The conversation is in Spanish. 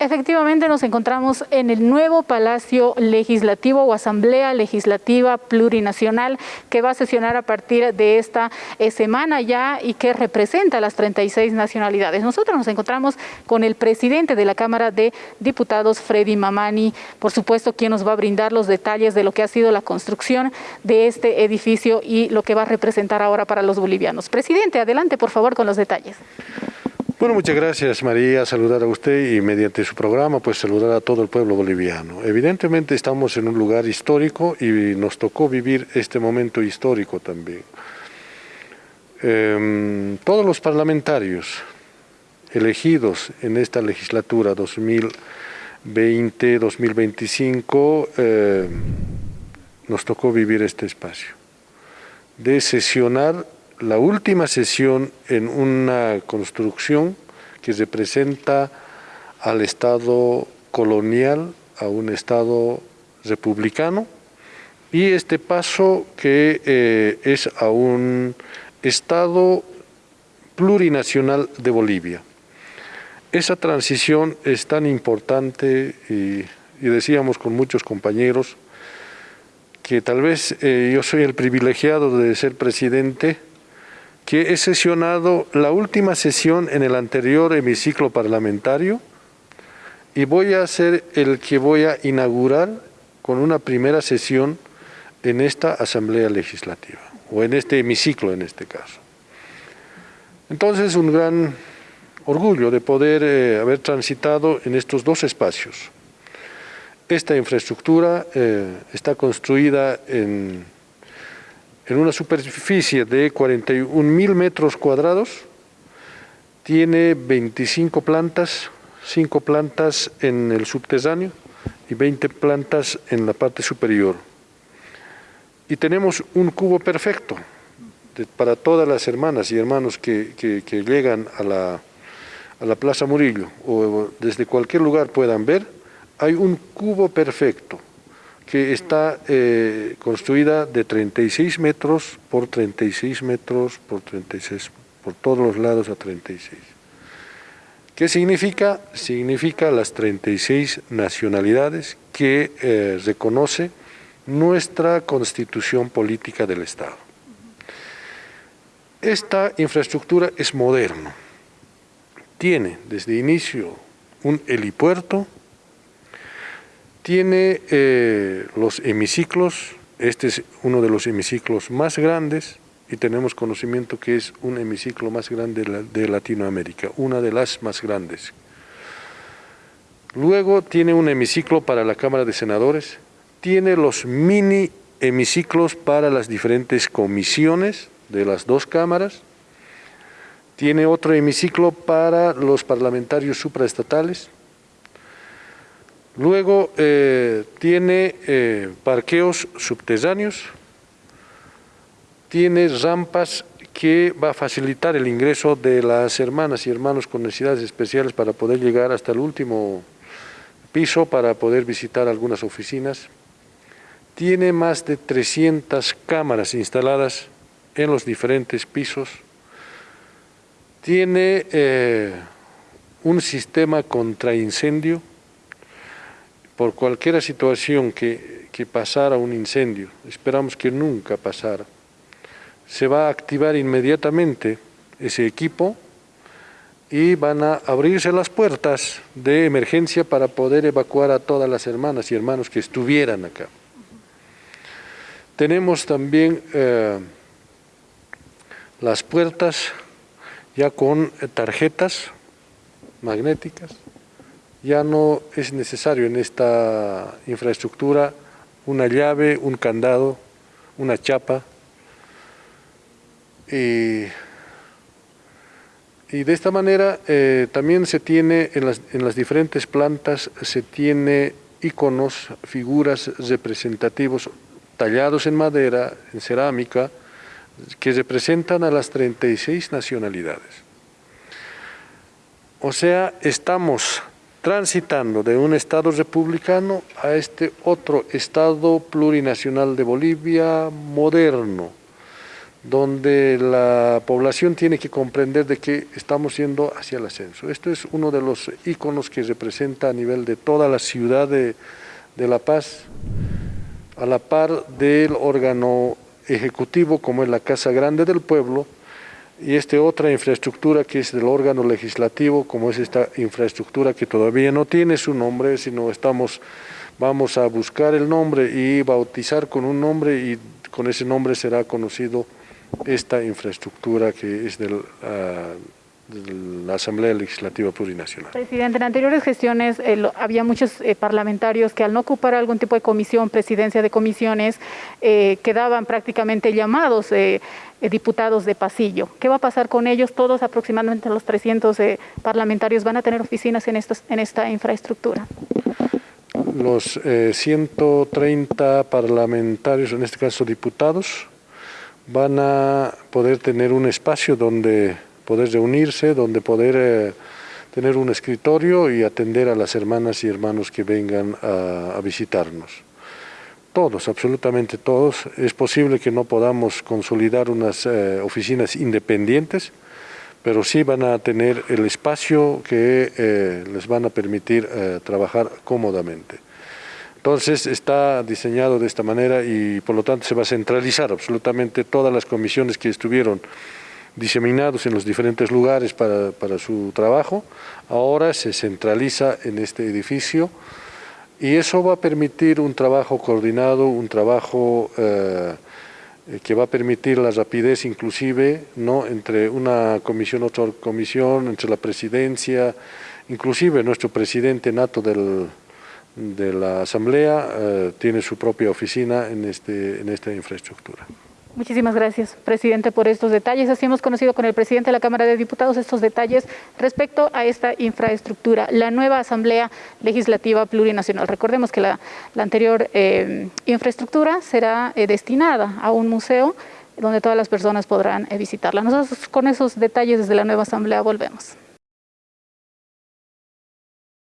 Efectivamente nos encontramos en el nuevo Palacio Legislativo o Asamblea Legislativa Plurinacional que va a sesionar a partir de esta eh, semana ya y que representa las 36 nacionalidades. Nosotros nos encontramos con el presidente de la Cámara de Diputados, Freddy Mamani, por supuesto quien nos va a brindar los detalles de lo que ha sido la construcción de este edificio y lo que va a representar ahora para los bolivianos. Presidente, adelante por favor con los detalles. Bueno, muchas gracias María, saludar a usted y mediante su programa pues saludar a todo el pueblo boliviano. Evidentemente estamos en un lugar histórico y nos tocó vivir este momento histórico también. Em, todos los parlamentarios elegidos en esta legislatura 2020-2025 em, nos tocó vivir este espacio de sesionar la última sesión en una construcción que representa al Estado colonial, a un Estado republicano, y este paso que eh, es a un Estado plurinacional de Bolivia. Esa transición es tan importante y, decíamos con muchos compañeros que tal vez eh, yo soy el privilegiado de ser presidente que he sesionado la última sesión en el anterior hemiciclo parlamentario y voy a ser el que voy a inaugurar con una primera sesión en esta Asamblea Legislativa, o en este hemiciclo en este caso. Entonces, un gran orgullo de poder eh, haber transitado en estos dos espacios. Esta infraestructura eh, está construida en en una superficie de 41 mil metros cuadrados, tiene 25 plantas, 5 plantas en el subterráneo y 20 plantas en la parte superior. Y tenemos un cubo perfecto para todas las hermanas y hermanos que, que llegan a la, a la Plaza Murillo o desde cualquier lugar puedan ver, hay un cubo perfecto que está eh, construida de 36 metros por 36 metros por 36, por todos los lados a 36. ¿Qué significa? Significa las 36 nacionalidades que eh, reconoce nuestra constitución política del Estado. Esta infraestructura es moderna, tiene desde inicio un helipuerto, tiene eh, los hemiciclos, este es uno de los hemiciclos más grandes y tenemos conocimiento que es un hemiciclo más grande de Latinoamérica, una de las más grandes. Luego tiene un hemiciclo para la Cámara de Senadores, tiene los mini hemiciclos para las diferentes comisiones de las dos cámaras, tiene otro hemiciclo para los parlamentarios supraestatales, Luego eh, tiene eh, parqueos subterráneos, tiene rampas que va a facilitar el ingreso de las hermanas y hermanos con necesidades especiales para poder llegar hasta el último piso para poder visitar algunas oficinas. Tiene más de 300 cámaras instaladas en los diferentes pisos. Tiene eh, un sistema contra incendio por cualquier situación que, pasara un incendio, esperamos que nunca pasara, se va a activar inmediatamente ese equipo y van a abrirse las puertas de emergencia para poder evacuar a todas las hermanas y hermanos que estuvieran acá. Tenemos también eh, las puertas ya con tarjetas magnéticas ya no es necesario en esta infraestructura una llave, un candado, una chapa. Y, de esta manera eh, también se tiene en las, en las diferentes plantas, se tiene iconos, figuras representativos tallados en madera, en cerámica, que representan a las 36 nacionalidades. O sea, estamos transitando de un Estado republicano a este otro Estado plurinacional de Bolivia moderno, donde la población tiene que comprender de que estamos yendo hacia el ascenso. Esto es uno de los íconos que representa a nivel de toda la ciudad de, de La Paz, a la par del órgano ejecutivo como es la Casa Grande del Pueblo, y esta otra infraestructura que es del órgano legislativo, como es esta infraestructura que todavía no tiene su nombre, sino estamos, vamos a buscar el nombre y bautizar con un nombre y con ese nombre será conocido esta infraestructura que es del, de la Asamblea Legislativa Plurinacional. Presidente, en anteriores gestiones eh, lo, había muchos eh, parlamentarios que al no ocupar algún tipo de comisión, presidencia de comisiones, eh, quedaban prácticamente llamados diputados de pasillo. ¿Qué va a pasar con ellos? Todos aproximadamente los 300 parlamentarios van a tener oficinas en, estos, en esta infraestructura. Los 130 parlamentarios, en este caso diputados, van a poder tener un espacio donde poder reunirse, donde poder eh, tener un escritorio y atender a las hermanas y hermanos que vengan a, visitarnos. Todos, absolutamente todos. Es posible que no podamos consolidar unas eh, oficinas independientes, pero sí van a tener el espacio que eh, les van a permitir trabajar cómodamente. Entonces está diseñado de esta manera y por lo tanto se va a centralizar absolutamente todas las comisiones que estuvieron diseminados en los diferentes lugares para, para su trabajo, ahora se centraliza en este edificio y eso va a permitir un trabajo coordinado, un trabajo eh, que va a permitir la rapidez inclusive ¿no? entre una comisión, otra comisión, entre la presidencia, inclusive nuestro presidente nato del, de la Asamblea eh, tiene su propia oficina en, este, en esta infraestructura. Muchísimas gracias, presidente, por estos detalles. Así hemos conocido con el presidente de la Cámara de Diputados estos detalles respecto a esta infraestructura, la nueva Asamblea Legislativa Plurinacional. Recordemos que la, anterior eh, infraestructura será eh, destinada a un museo donde todas las personas podrán eh, visitarla. Nosotros con esos detalles desde la nueva Asamblea volvemos.